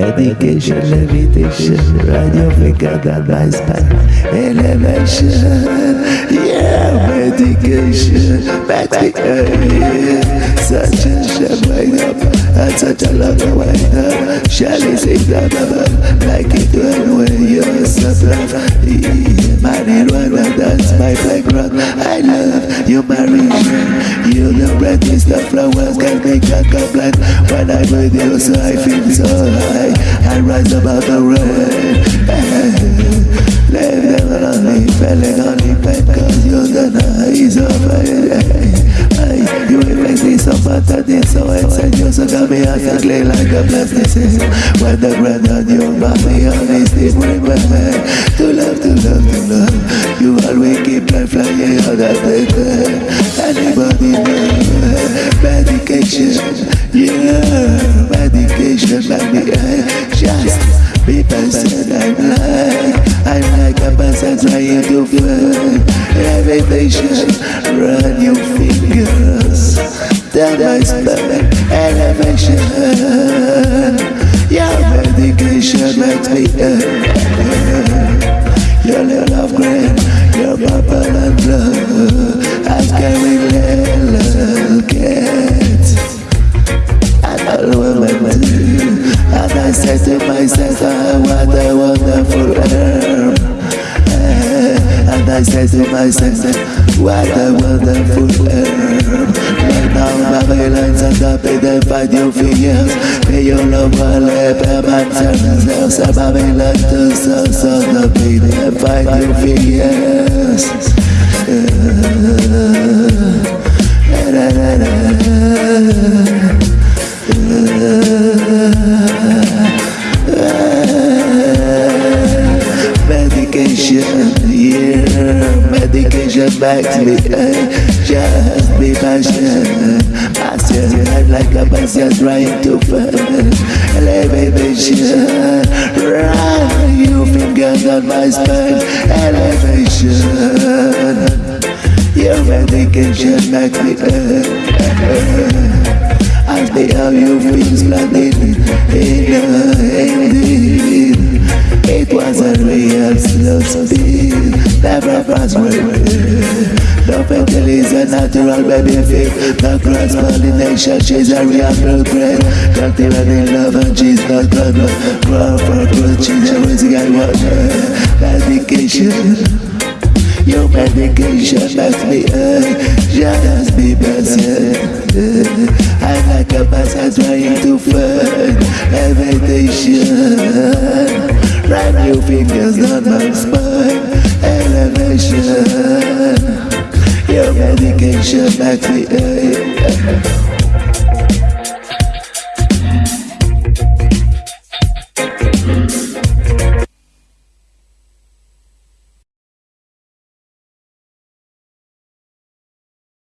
medication, levitation, your finger spine, elevation, yeah, medication, back to earth, such a shit wake up, and such a long way up, Shelly sings the bubble, like it when you're yeah, marijuana, that's my background, I love you, Maria, you the brightest of flowers, can make a complaint, when I'm with you, so I feel so high, I rise above the rain, of it, uh, you make me so better than so inside you so got me ugly like a plastic When the ground on your body honesty bring me To love, to love, to love. You always keep me flying on that thing Anybody know Medication? Yeah Medication Make me just People said Stomach Elevation. Your medication makes me Your little green Your purple and blue. I'm carrying little kids I'm a woman too and I said to myself, oh, what a wonderful herb And said to myself, what a wonderful herb Right now Babylon's on top of them fight you for years. Pay your love while they man turn themselves And Babylon to so so the them fight you for years uh, Medication, yeah, medication back to me, eh, just be patient. Master life like a passion trying to find elevation. Run your fingers on my spine, elevation. Your medication back me eh, eh. Ask me how you feel splendid Indeed slow speed Never fast way No fatal is a natural baby feel No cross pollination She's a real girl great Cultivating love and she's not gonna Grow for growth She's always got water Medication your medication makes me hurt Just be better I'm like a person trying to find Your fingers on my spine Elevation Your medication makes me hurt